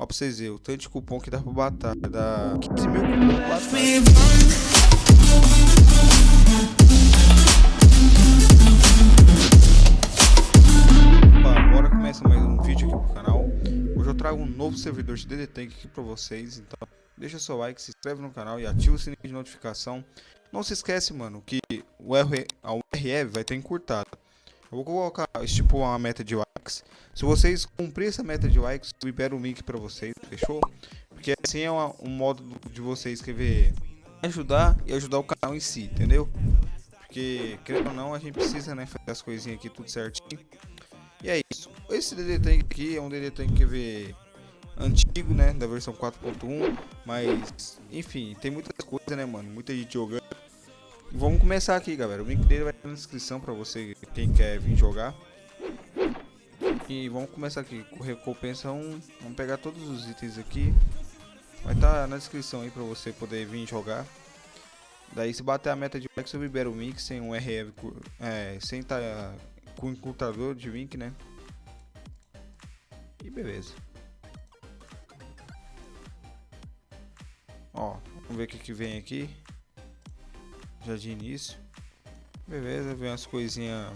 Ó pra vocês verem, o tanto de cupom que dá pra batalha. Dá 15 mil cupom. Opa, bora começar mais um vídeo aqui pro canal. Hoje eu trago um novo servidor de DD Tank aqui pra vocês. Então deixa seu like, se inscreve no canal e ativa o sininho de notificação. Não se esquece, mano, que o R, a URL vai estar encurtada. Eu vou colocar, tipo, uma meta de likes. Se vocês cumprir essa meta de likes, eu libero o link pra vocês, fechou? Porque assim é uma- um modo de vocês escrever ajudar e ajudar o canal em si, entendeu? Porque, querendo ou não, a gente precisa, né, fazer as coisinhas aqui tudo certinho. E é isso. Esse DD Tank aqui é um DD Tank vê antigo, né, da versão 4.1, mas enfim, tem muitas coisas, né, mano, muita gente jogando. Vamos começar aqui, galera. O link dele vai estar na descrição pra você quem quer vir jogar. E vamos começar aqui com recompensa 1. Vamos pegar todos os itens aqui. Vai estar na descrição aí pra você poder vir jogar. Daí se bater a meta de likes eu libero o link sem um RF, é, sem estar com encurtador de link, né? E beleza. Ó, vamos ver o que, que vem aqui. Já de início. Beleza, vem umas coisinhas.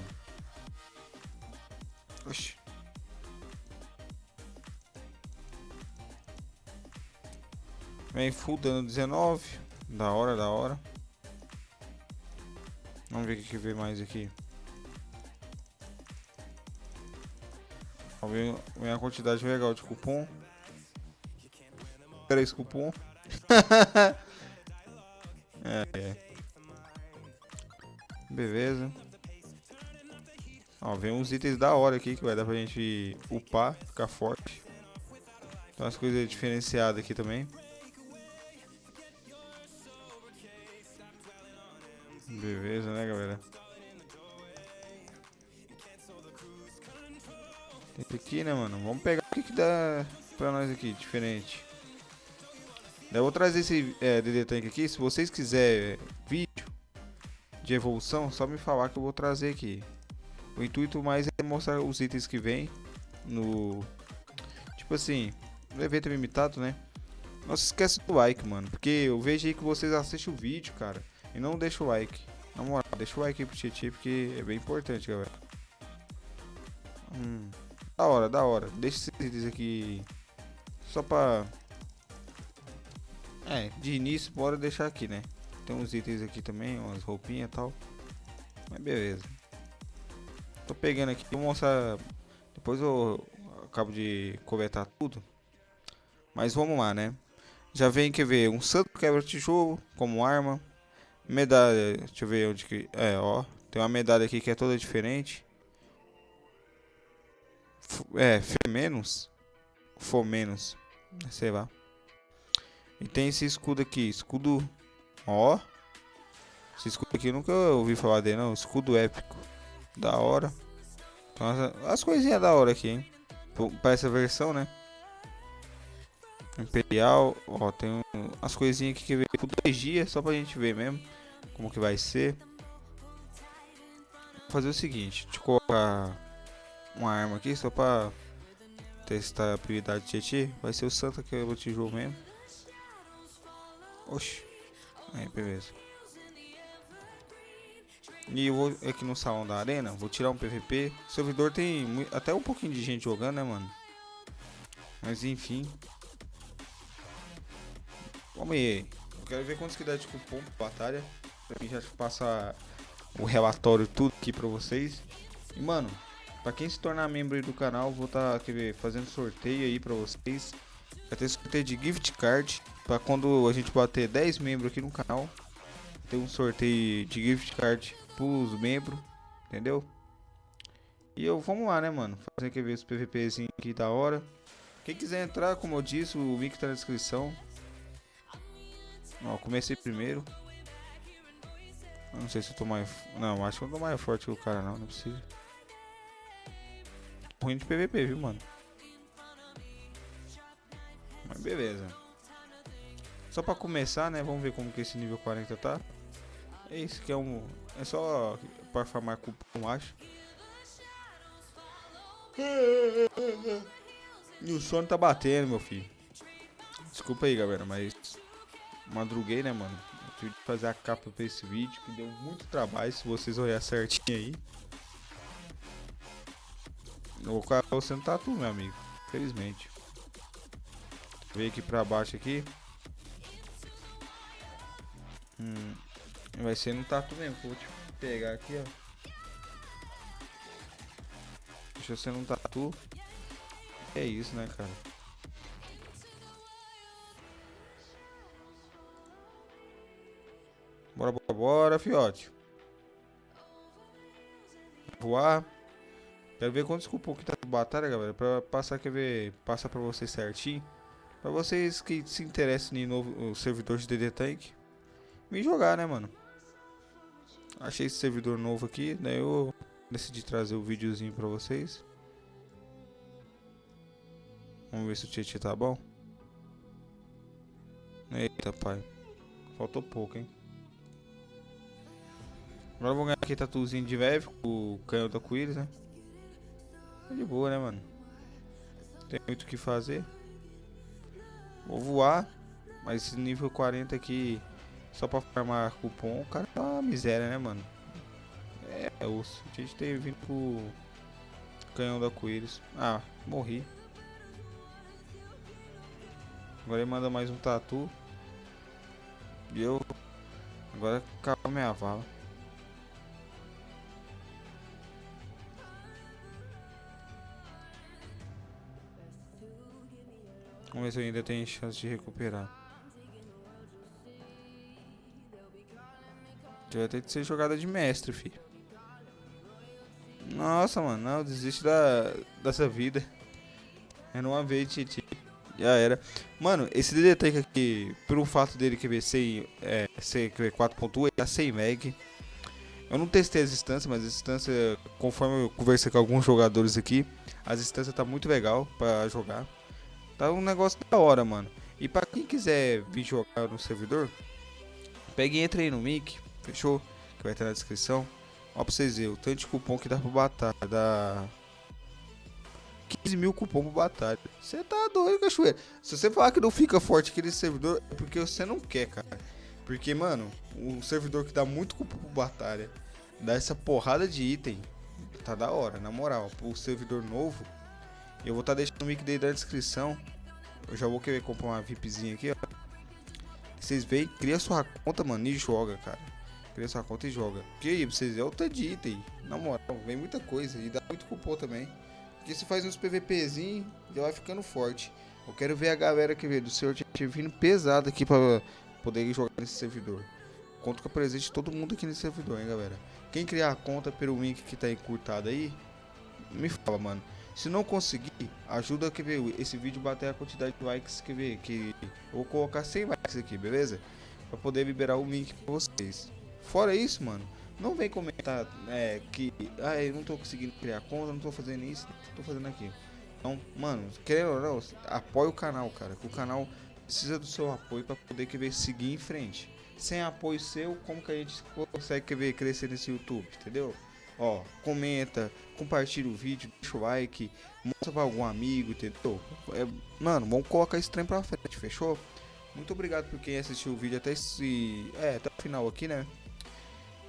Vem full dano 19. Da hora, da hora. Vamos ver o que, vem mais aqui. Vem, vem a quantidade legal de cupom. 3 cupom. é, é. Beleza. Ó, vem uns itens da hora aqui que vai dar pra gente upar, ficar forte. Tem umas coisas diferenciadas aqui também. Beleza, né, galera? Tem aqui, né, mano? Vamos pegar o que, que dá pra nós aqui, diferente. Eu vou trazer esse é, DD Tank aqui. Se vocês quiserem vídeo de evolução, só me falar que eu vou trazer aqui. O intuito mais é mostrar os itens que vem no. Tipo assim, no evento limitado, né? Não se esqueça do like, mano. Porque eu vejo aí que vocês assistem o vídeo, cara. E não deixa o like. Na moral, deixa o like aí pro Tietchan, porque é bem importante, galera. Hum, da hora, da hora. Deixa esses aqui só pra. É, de início, bora deixar aqui, né? Tem uns itens aqui também, umas roupinhas e tal. Mas beleza. Tô pegando aqui, vou mostrar. Depois eu acabo de coletar tudo. Mas vamos lá, né? Já vem, quer ver, um santo quebra-tijolo como arma. Medalha, deixa eu ver onde que. É, ó. Tem uma medalha aqui que é toda diferente. F- É, Fê menos. For menos. Sei lá. E tem esse escudo aqui. Escudo. Ó. Esse escudo aqui nunca ouvi falar dele, não. Escudo épico. Da hora. Então, as, as coisinhas da hora aqui, hein? Pra essa versão, né? Imperial. Ó, tem um- as coisinhas aqui que veio por dois dias. Só pra gente ver mesmo. Como que vai ser. Vou fazer o seguinte. Deixa eu colocar uma arma aqui só pra testar a habilidade de Tietê. Vai ser o Santa que eu tijolo mesmo. Oxi. Aí, beleza. E eu vou aqui no salão da arena, vou tirar um PVP. O servidor tem até um pouquinho de gente jogando, né, mano? Mas enfim. Vamos aí. Eu quero ver quantos que dá de cupom pra batalha. Pra mim já passar o relatório tudo aqui pra vocês. E mano, pra quem se tornar membro aí do canal, vou tá, fazendo sorteio aí pra vocês. Vai ter sorteio de gift card. Pra quando a gente bater 10 membros aqui no canal. Ter um sorteio de gift card pros membros. Entendeu? E eu, vamos lá, né, mano? Fazer aqui ver os PVPzinho aqui da hora. Quem quiser entrar, como eu disse, o link tá na descrição. Ó, comecei primeiro. Eu não sei se eu tô mais. Não, acho que eu tô mais forte que o cara, não. Não precisa. Ruim de PVP, viu, mano? Mas beleza. Só pra começar, né? Vamos ver como que esse nível 40 tá. É isso que é um. É só para farmar cupom, acho. E o sono tá batendo, meu filho. Desculpa aí, galera, mas madruguei, né, mano? Tive que fazer a capa pra esse vídeo, que deu muito trabalho, se vocês olharem certinho aí. O cara não tá tu, meu amigo. Felizmente. Veio aqui pra baixo aqui. Hum, vai ser no tatu mesmo, vou te pegar aqui, ó. Deixa eu ser no tatu. É isso, né, cara? Bora, bora, bora, fiote. Voar. Quero ver quantos cupom que tá na batalha, galera. Pra passar, quer ver, passar pra vocês certinho. Pra vocês que se interessam em novo servidor de DD Tank. Me jogar, né, mano. Achei esse servidor novo aqui, daí eu decidi trazer o videozinho pra vocês. Vamos ver se o Tietchan tá bom. Eita, pai. Faltou pouco, hein. Agora eu vou ganhar aqui tatuzinho de Vev com o canhão da Quiris, né? Tá de boa, né, mano? Tem muito o que fazer. Vou voar. Mas esse nível 40 aqui, só pra farmar cupom, o cara tá uma miséria, né, mano? É, osso. A gente tem vindo pro canhão da Quiris. Ah, morri. Agora ele manda mais um tatu. E eu... Agora acaba minha vala. Eu ainda tenho chance de recuperar. Vai ter que ser jogada de mestre, filho. Nossa, mano, não, desiste da, dessa vida. É numa vez, Titi. Já era. Mano, esse DD aqui, pelo fato dele que ser, é, ser 4.1, ele tá sem mag. Eu não testei as instâncias, mas as instâncias, conforme eu conversei com alguns jogadores aqui, as instâncias tá muito legal pra jogar. Tá um negócio da hora, mano. E pra quem quiser vir jogar no servidor, pegue e entre aí no mic, fechou? Que vai estar na descrição. Ó pra vocês verem, o tanto de cupom que dá pra batalha. Dá 15 mil cupom pra batalha. Você tá doido, cachoeira. Se você falar que não fica forte aquele servidor, é porque você não quer, cara. Porque, mano, um servidor que dá muito cupom pra batalha, dá essa porrada de item, tá da hora, na moral. O servidor novo, eu vou estar tá deixando o link dele na descrição. Eu já vou querer comprar uma VIPzinha aqui, ó. Vocês veem, cria sua conta, mano, e joga, cara. Cria sua conta e joga. Que aí, pra vocês é outra de item. Na moral, vem muita coisa. E dá muito cupom também. Porque se faz uns PVPzinho, já vai ficando forte. Eu quero ver a galera que vê do seu time vindo pesado aqui pra poder jogar nesse servidor. Conto com a presença de todo mundo aqui nesse servidor, hein, galera. Quem criar a conta pelo link que tá encurtado aí, me fala, mano. Se não conseguir, ajuda que ver esse vídeo bater a quantidade de likes que ver que eu vou colocar 100 likes aqui, beleza? Para poder liberar o link para vocês. Fora isso, mano, não vem comentar é, que ah, eu não tô conseguindo criar conta, não tô fazendo isso, tô fazendo aquilo. Então, mano, querendo ou não, apoia o canal, cara, que o canal precisa do seu apoio para poder querer seguir em frente. Sem apoio seu, como que a gente consegue querer crescer nesse YouTube, entendeu? Ó, comenta, compartilha o vídeo, deixa o like, mostra pra algum amigo, entendeu? É, mano, vamos colocar esse trem pra frente, fechou? Muito obrigado por quem assistiu o vídeo até esse. É, até o final aqui, né?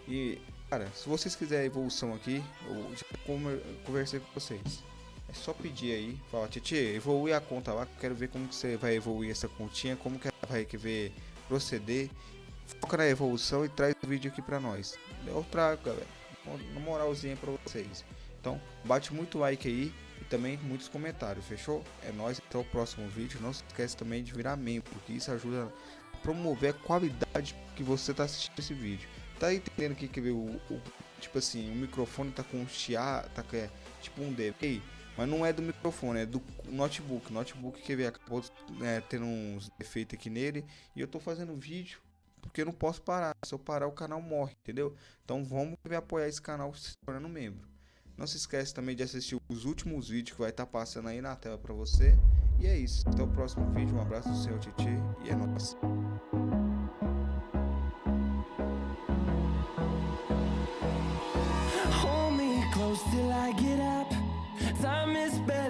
E, cara, se vocês quiserem evolução aqui, eu já conversei com vocês. É só pedir aí, fala, Titi, evolui a conta lá, quero ver como que você vai evoluir essa continha, como que ela vai ver proceder. Foca na evolução e traz o vídeo aqui pra nós. Eu trago, galera uma moralzinha pra vocês. Então, bate muito like aí e também muitos comentários, fechou? É nóis, até o próximo vídeo. Não se esquece também de virar membro, porque isso ajuda a promover a qualidade que você tá assistindo esse vídeo. Tá entendendo que, que o, o, tipo assim, o microfone tá com um chiar, tá é, tipo um delay, mas não é do microfone, é do notebook. Notebook que acabou é, tendo uns defeitos aqui nele e eu tô fazendo vídeo porque eu não posso parar. Se eu parar, o canal morre, entendeu? Então vamos apoiar esse canal se tornando membro. Não se esquece também de assistir os últimos vídeos que vai estar tá passando aí na tela para você. E é isso. Até o próximo vídeo. Um abraço do seu Titi e é nóis. Till I get up. Time is better.